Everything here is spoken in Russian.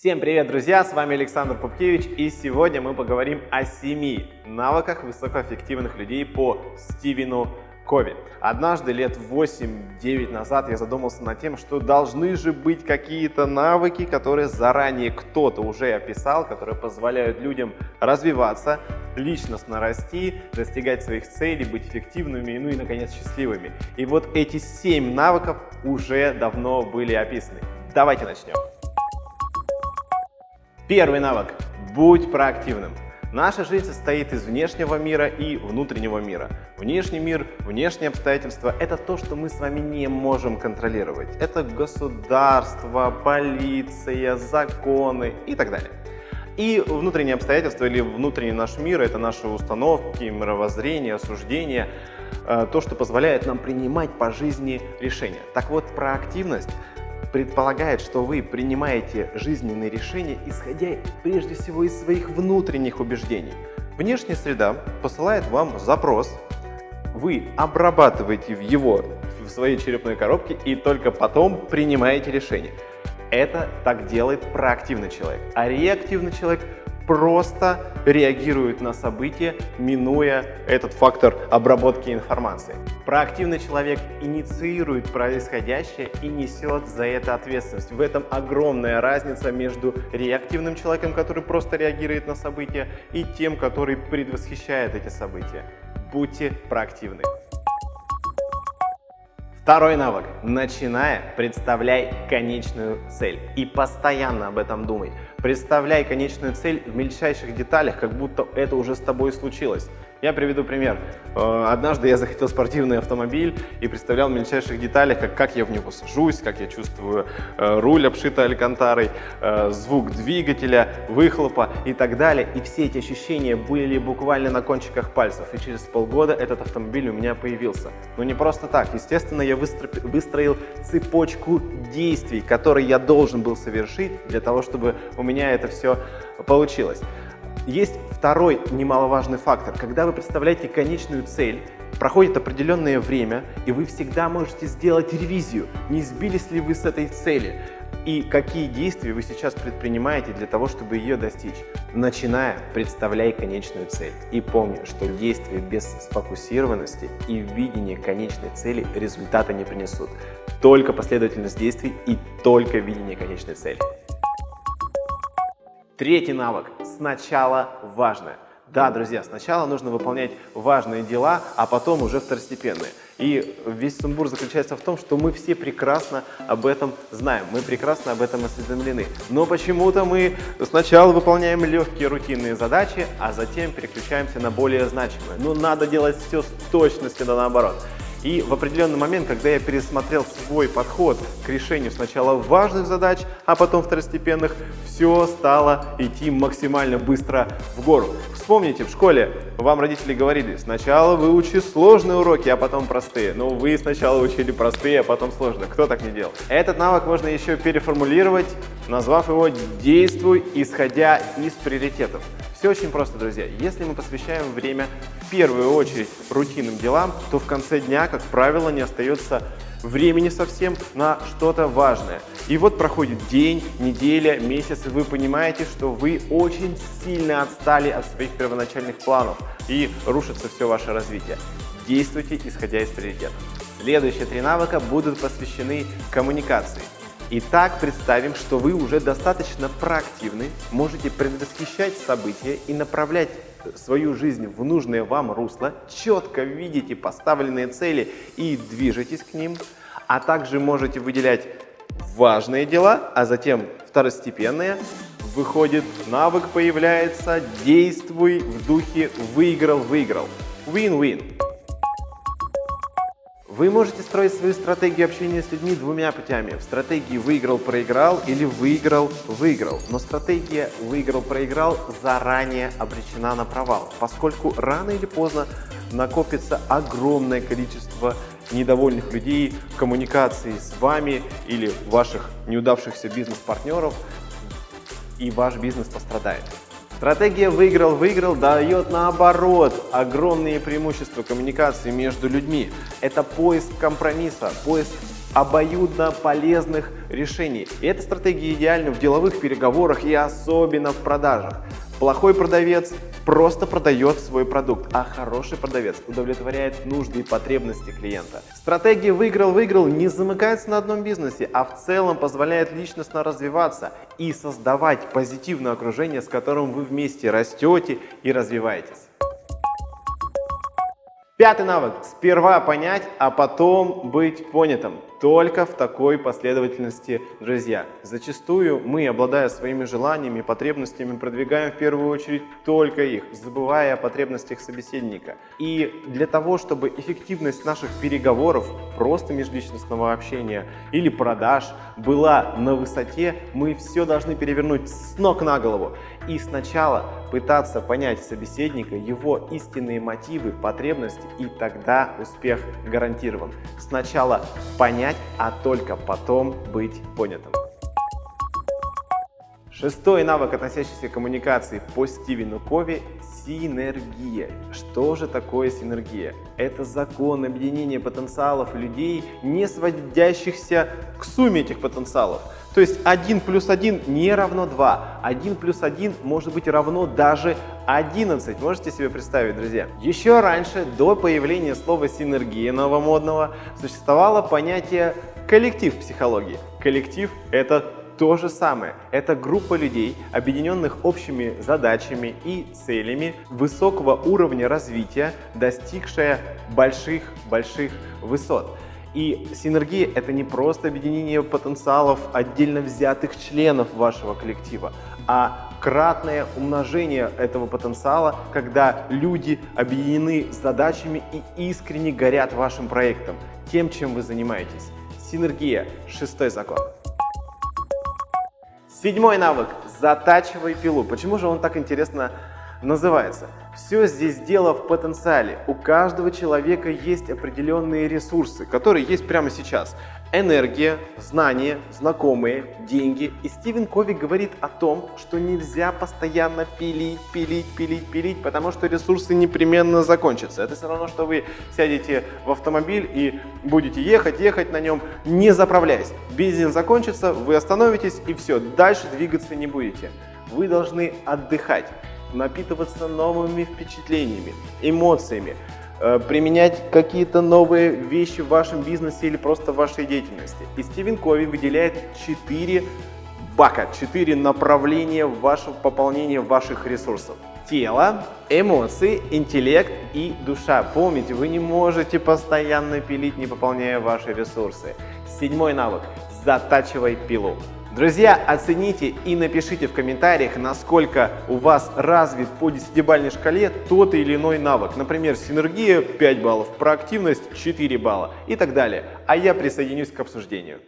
Всем привет, друзья! С вами Александр Пупкевич, и сегодня мы поговорим о семи навыках высокоэффективных людей по Стивену Кови. Однажды, лет 8-9 назад, я задумался над тем, что должны же быть какие-то навыки, которые заранее кто-то уже описал, которые позволяют людям развиваться, личностно расти, достигать своих целей, быть эффективными, ну и, наконец, счастливыми. И вот эти семь навыков уже давно были описаны. Давайте начнем. Первый навык. Будь проактивным. Наша жизнь состоит из внешнего мира и внутреннего мира. Внешний мир, внешние обстоятельства – это то, что мы с вами не можем контролировать. Это государство, полиция, законы и так далее. И внутренние обстоятельства или внутренний наш мир – это наши установки, мировоззрение, осуждения, э, то, что позволяет нам принимать по жизни решения. Так вот, проактивность предполагает, что вы принимаете жизненные решения, исходя прежде всего из своих внутренних убеждений. Внешняя среда посылает вам запрос, вы обрабатываете его в своей черепной коробке и только потом принимаете решение. Это так делает проактивный человек. А реактивный человек просто реагирует на события, минуя этот фактор обработки информации. Проактивный человек инициирует происходящее и несет за это ответственность. В этом огромная разница между реактивным человеком, который просто реагирует на события, и тем, который предвосхищает эти события. Будьте проактивны. Второй навык. Начиная, представляй конечную цель и постоянно об этом думай. Представляй конечную цель в мельчайших деталях, как будто это уже с тобой случилось. Я приведу пример. Э, однажды я захотел спортивный автомобиль и представлял в мельчайших деталях, как, как я в него сажусь, как я чувствую э, руль, обшитый алькантарой, э, звук двигателя, выхлопа и так далее. И все эти ощущения были буквально на кончиках пальцев. И через полгода этот автомобиль у меня появился. Но не просто так. Естественно, я выстроил цепочку действий, которые я должен был совершить для того, чтобы у меня это все получилось. Есть второй немаловажный фактор. Когда вы представляете конечную цель, проходит определенное время, и вы всегда можете сделать ревизию, не сбились ли вы с этой цели, и какие действия вы сейчас предпринимаете для того, чтобы ее достичь. Начиная, представляй конечную цель. И помни, что действия без сфокусированности и видения конечной цели результата не принесут. Только последовательность действий и только видение конечной цели. Третий навык. Сначала важное. Да, друзья, сначала нужно выполнять важные дела, а потом уже второстепенные. И весь сумбур заключается в том, что мы все прекрасно об этом знаем, мы прекрасно об этом осведомлены. Но почему-то мы сначала выполняем легкие рутинные задачи, а затем переключаемся на более значимые. Но надо делать все с точностью да наоборот. И в определенный момент, когда я пересмотрел свой подход к решению сначала важных задач, а потом второстепенных, все стало идти максимально быстро в гору. Вспомните, в школе вам родители говорили, сначала выучи сложные уроки, а потом простые. Но вы сначала учили простые, а потом сложные. Кто так не делал? Этот навык можно еще переформулировать, назвав его «действуй, исходя из приоритетов». Все очень просто, друзья. Если мы посвящаем время в первую очередь рутинным делам, то в конце дня, как правило, не остается времени совсем на что-то важное. И вот проходит день, неделя, месяц, и вы понимаете, что вы очень сильно отстали от своих первоначальных планов, и рушится все ваше развитие. Действуйте, исходя из приоритетов. Следующие три навыка будут посвящены коммуникации. Итак, представим, что вы уже достаточно проактивны, можете предвосхищать события и направлять свою жизнь в нужное вам русло, четко видите поставленные цели и движетесь к ним, а также можете выделять важные дела, а затем второстепенные. Выходит, навык появляется, действуй в духе выиграл-выиграл. Win-win. Вы можете строить свою стратегию общения с людьми двумя путями. В стратегии выиграл-проиграл или выиграл-выиграл. Но стратегия выиграл-проиграл заранее обречена на провал, поскольку рано или поздно накопится огромное количество недовольных людей в коммуникации с вами или ваших неудавшихся бизнес-партнеров, и ваш бизнес пострадает. Стратегия «выиграл-выиграл» дает наоборот огромные преимущества коммуникации между людьми. Это поиск компромисса, поиск обоюдно полезных решений. И эта стратегия идеальна в деловых переговорах и особенно в продажах. Плохой продавец просто продает свой продукт, а хороший продавец удовлетворяет нужды и потребности клиента. Стратегия «выиграл-выиграл» не замыкается на одном бизнесе, а в целом позволяет личностно развиваться и создавать позитивное окружение, с которым вы вместе растете и развиваетесь. Пятый навык. Сперва понять, а потом быть понятым. Только в такой последовательности, друзья. Зачастую мы, обладая своими желаниями потребностями, продвигаем в первую очередь только их, забывая о потребностях собеседника. И для того, чтобы эффективность наших переговоров, просто межличностного общения или продаж была на высоте, мы все должны перевернуть с ног на голову. И сначала пытаться понять собеседника, его истинные мотивы, потребности, и тогда успех гарантирован. Сначала понять, а только потом быть понятым. Шестой навык, относящийся к коммуникации по Стивену Кови – синергия. Что же такое синергия? Это закон объединения потенциалов людей, не сводящихся к сумме этих потенциалов. То есть 1 плюс 1 не равно 2. 1 плюс 1 может быть равно даже 11. Можете себе представить, друзья? Еще раньше, до появления слова синергия новомодного, существовало понятие коллектив психологии. Коллектив – это то же самое. Это группа людей, объединенных общими задачами и целями высокого уровня развития, достигшая больших-больших высот. И синергия – это не просто объединение потенциалов отдельно взятых членов вашего коллектива, а кратное умножение этого потенциала, когда люди объединены задачами и искренне горят вашим проектом, тем, чем вы занимаетесь. Синергия – шестой закон. Седьмой навык – затачивай пилу. Почему же он так интересно называется? Все здесь дело в потенциале. У каждого человека есть определенные ресурсы, которые есть прямо сейчас. Энергия, знания, знакомые, деньги. И Стивен Кови говорит о том, что нельзя постоянно пилить, пилить, пилить, пилить, потому что ресурсы непременно закончатся. Это все равно, что вы сядете в автомобиль и будете ехать, ехать на нем, не заправляясь. Бензин закончится, вы остановитесь и все, дальше двигаться не будете. Вы должны отдыхать напитываться новыми впечатлениями, эмоциями, э, применять какие-то новые вещи в вашем бизнесе или просто в вашей деятельности. И Стивен Кови выделяет 4 бака, 4 направления в вашем пополнении ваших ресурсов. Тело, эмоции, интеллект и душа. Помните, вы не можете постоянно пилить, не пополняя ваши ресурсы. Седьмой навык. Затачивай пилу. Друзья, оцените и напишите в комментариях, насколько у вас развит по десятибалльной шкале тот или иной навык. Например, синергия 5 баллов, проактивность 4 балла и так далее. А я присоединюсь к обсуждению.